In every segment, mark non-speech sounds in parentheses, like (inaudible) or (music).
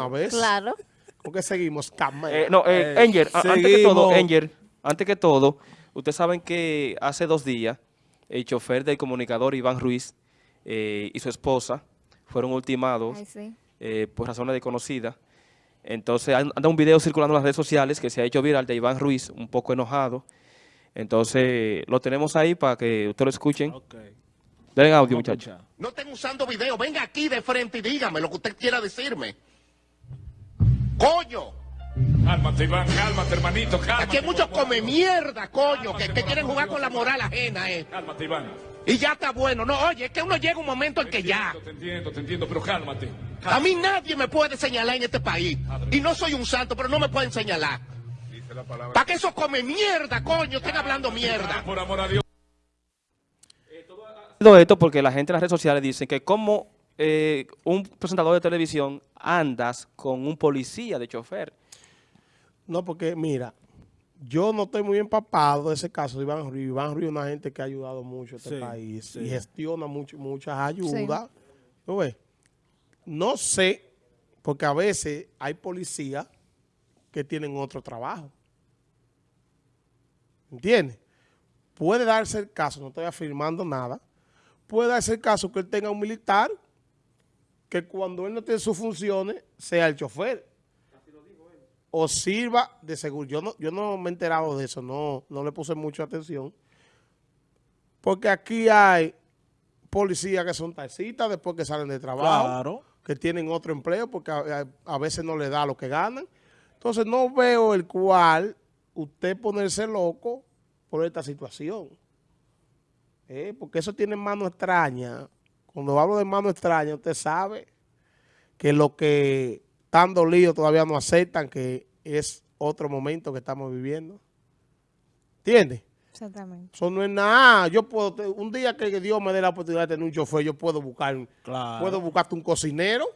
A ver. Claro. ¿Con qué seguimos? Eh, no, eh, Eh, Enger, antes que todo. Enger, antes que todo, ustedes saben que hace dos días el chofer del comunicador Iván Ruiz eh, y su esposa fueron ultimados Ay, sí. eh, por razones desconocidas. Entonces an- anda un video circulando en las redes sociales que se ha hecho viral de Iván Ruiz, un poco enojado. Entonces lo tenemos ahí para que ustedes lo escuchen. Ok. Den audio, muchachos. No estén usando video. Venga aquí de frente y dígame lo que usted quiera decirme. ¡Coño! Cálmate, Iván, cálmate, hermanito, cálmate. Aquí hay muchos come mierda, coño, que, que quieren jugar con la moral ajena, eh. Cálmate, Iván. Y ya está bueno. No, oye, es que uno llega un momento en que ya. Te entiendo, te entiendo, pero cálmate. A mí nadie me puede señalar en este país. Y no soy un santo, pero no me pueden señalar. ¿Para qué esos come mierda, coño? Estén hablando mierda. Por amor a Dios. Todo esto porque la gente en las redes sociales dice que como eh, un presentador de televisión andas con un policía de chofer. No, porque mira, yo no estoy muy empapado de ese caso de Iván Ruiz. Iván Ruiz es una gente que ha ayudado mucho a este Sí, país sí. y gestiona mucho, muchas ayudas. No sé, porque a veces hay policías que tienen otro trabajo. ¿Entiendes? Puede darse el caso, no estoy afirmando nada, puede darse el caso que él tenga un militar que cuando él no tiene sus funciones sea el chofer o sirva de seguro. Yo no, yo no me he enterado de eso, no, no le puse mucha atención. Porque aquí hay policías que son taxistas después que salen de trabajo, Claro. que tienen otro empleo porque a, a- a veces no le da lo que ganan. Entonces no veo el cual usted ponerse loco por esta situación. Eh, Porque eso tiene mano extraña. Cuando hablo de mano extraña, usted sabe que lo que están dolidos todavía no aceptan que es otro momento que estamos viviendo. ¿Entiendes? Exactamente. Eso no es nada. Yo puedo, un día que Dios me dé la oportunidad de tener un chofer, yo puedo buscar, Claro. puedo buscarte un cocinero.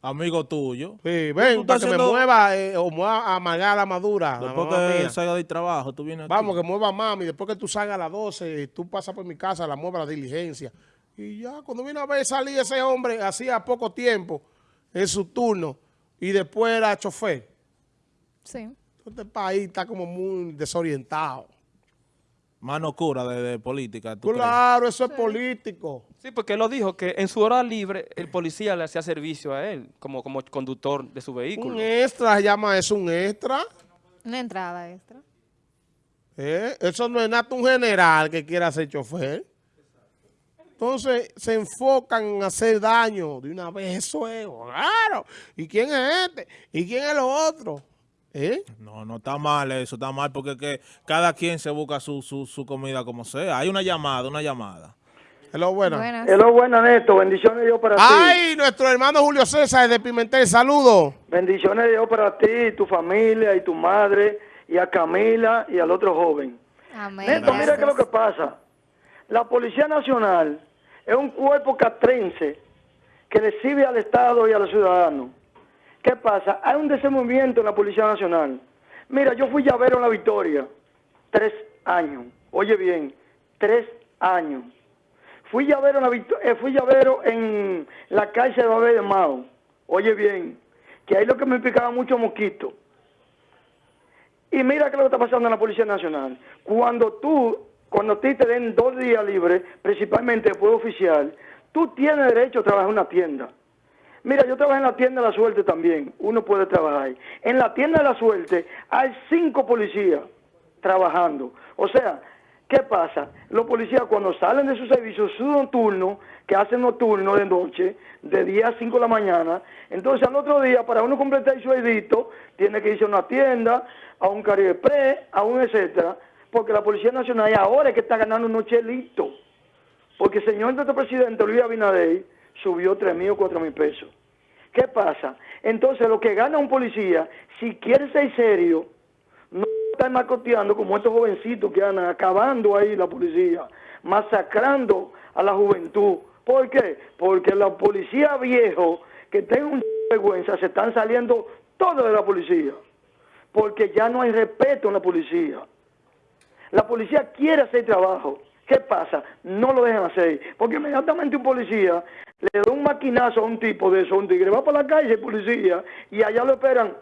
Amigo tuyo. Sí, ven, para que me mueva eh, o mueva a amargar la madura. Después que salga del trabajo, tú vienes aquí. Vamos, que mueva mami. Después que tú salgas a las 12, tú pasas por mi casa, la mueva la diligencia. Y ya, cuando viene a ver salir ese hombre, hacía poco tiempo, en su turno, y después era chofer. Sí. Este país está como muy desorientado. Mano oscura de, de política. ¿tú crees? Claro, eso es político. Sí, porque él lo dijo, que en su hora libre el policía le hacía servicio a él como, como conductor de su vehículo. Un extra, se llama eso un extra. Una entrada extra. ¿eh? Eso no es nada un general que quiera ser chofer. Entonces se enfocan en hacer daño de una vez. Eso es, claro. ¿Y quién es este? ¿Y quién es lo otro? ¿Eh? No, no está mal eso, está mal porque que cada quien se busca su, su, su comida como sea. Hay una llamada, una llamada. Hello, buena. Buenas. Hello, buenas, Néstor. Bendiciones de Dios para ti. Ay, nuestro hermano Julio César de Pimentel, saludos. Bendiciones de Dios para ti, tu familia y tu madre, y a Camila y al otro joven. Amén. Néstor, mira gracias. qué es lo que pasa. La Policía Nacional es un cuerpo catrense que le sirve al Estado y a los ciudadanos. ¿Qué pasa? Hay un desenvolvimiento en la Policía Nacional. Mira, yo fui llavero en la Victoria, tres años. Oye bien, tres años. Fui llavero en la, eh, fui llavero en la cárcel de Babel de Mao. Oye bien, que ahí lo que me picaba mucho mosquito. Y mira qué es lo que está pasando en la Policía Nacional. Cuando tú, cuando a ti te den dos días libres, principalmente después de oficial, tú tienes derecho a trabajar en una tienda. Mira, yo trabajé en la tienda de la suerte también. Uno puede trabajar ahí. En la tienda de la suerte hay cinco policías trabajando. O sea, ¿qué pasa? Los policías cuando salen de su servicio, su nocturno, que hacen nocturno de noche, de 10 a 5 de la mañana, entonces al otro día, para uno completar su edito, tiene que irse a una tienda, a un Caribe Pre, a un etcétera, porque la Policía Nacional ahora es que está ganando unos chelitos. Porque el señor nuestro presidente Luis Abinader subió tres mil o cuatro mil pesos. ¿Qué pasa? Entonces, lo que gana un policía, si quiere ser serio, no estar macoteando como estos jovencitos que andan acabando ahí la policía, masacrando a la juventud. ¿Por qué? Porque la policía viejo que tenga un vergüenza se están saliendo todos de la policía. Porque ya no hay respeto en la policía. La policía quiere hacer trabajo. ¿Qué pasa? No lo dejan hacer. Porque inmediatamente un policía le da un maquinazo a un tipo de eso, un tigre, va para la calle, policía, y allá lo esperan,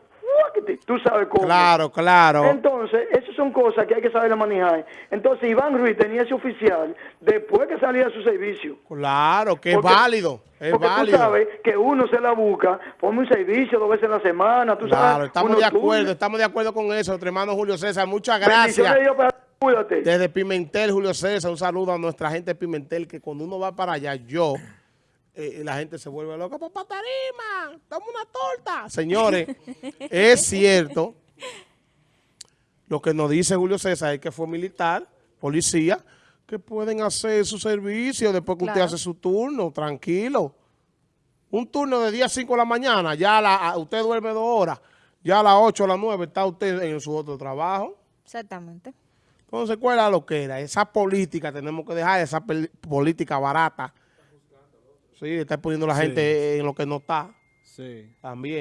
tú sabes cómo. Claro, claro. Entonces, esas son cosas que hay que saber manejar. Entonces, Iván Ruiz tenía ese oficial después que salía de su servicio. Claro, que es válido. Es Porque válido. tú sabes que uno se la busca, pone un servicio dos veces en la semana, tú Claro, sabes. estamos de acuerdo, estamos de acuerdo con eso, nuestro hermano Julio César. Muchas gracias. Cuídate. Desde Pimentel, Julio César, un saludo a nuestra gente de Pimentel, que cuando uno va para allá, yo, eh, la gente se vuelve loca, papá Tarima, dame una torta. Señores, (laughs) es cierto lo que nos dice Julio César, es que fue militar, policía, que pueden hacer su servicio después que usted hace su turno, tranquilo. Un turno de 10 a 5 de la mañana, ya la- usted duerme dos horas, ya a las 8 a las 9 está usted en su otro trabajo. Exactamente. Entonces, ¿cuál es la loquera? Esa política, tenemos que dejar esa política barata. Sí, está poniendo la gente en lo que no está Sí. también.